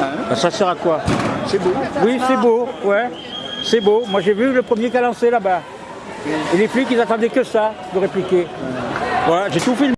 Hein ça sert à quoi C'est beau. Oui, c'est beau, ouais. C'est beau. Moi, j'ai vu le premier qui a lancé là-bas. Et les flics, ils attendaient que ça de répliquer. Voilà, j'ai tout filmé.